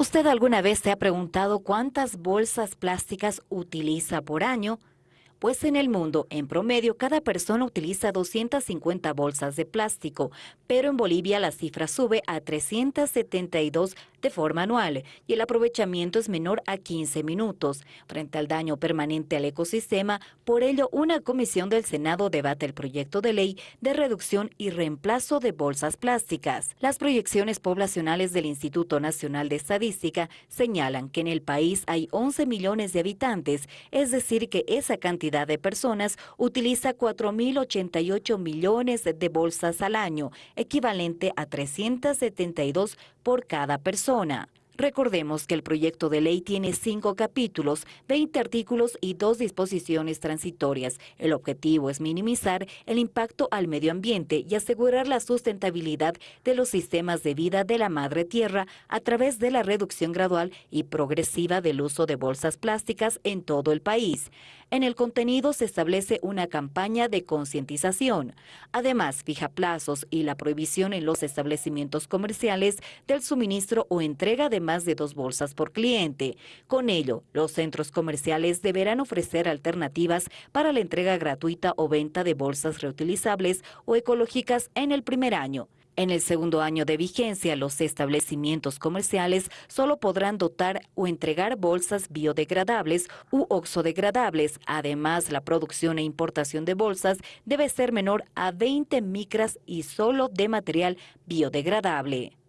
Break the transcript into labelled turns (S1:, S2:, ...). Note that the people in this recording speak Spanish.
S1: ¿Usted alguna vez se ha preguntado cuántas bolsas plásticas utiliza por año? Pues en el mundo, en promedio, cada persona utiliza 250 bolsas de plástico, pero en Bolivia la cifra sube a 372 de forma anual y el aprovechamiento es menor a 15 minutos. Frente al daño permanente al ecosistema, por ello una comisión del Senado debate el proyecto de ley de reducción y reemplazo de bolsas plásticas. Las proyecciones poblacionales del Instituto Nacional de Estadística señalan que en el país hay 11 millones de habitantes, es decir que esa cantidad de personas utiliza 4.088 millones de bolsas al año, equivalente a 372 por cada persona. Recordemos que el proyecto de ley tiene cinco capítulos, 20 artículos y dos disposiciones transitorias. El objetivo es minimizar el impacto al medio ambiente y asegurar la sustentabilidad de los sistemas de vida de la madre tierra a través de la reducción gradual y progresiva del uso de bolsas plásticas en todo el país. En el contenido se establece una campaña de concientización. Además, fija plazos y la prohibición en los establecimientos comerciales del suministro o entrega de más de dos bolsas por cliente. Con ello, los centros comerciales deberán ofrecer alternativas para la entrega gratuita o venta de bolsas reutilizables o ecológicas en el primer año. En el segundo año de vigencia, los establecimientos comerciales solo podrán dotar o entregar bolsas biodegradables u oxodegradables. Además, la producción e importación de bolsas debe ser menor a 20 micras y solo de material biodegradable.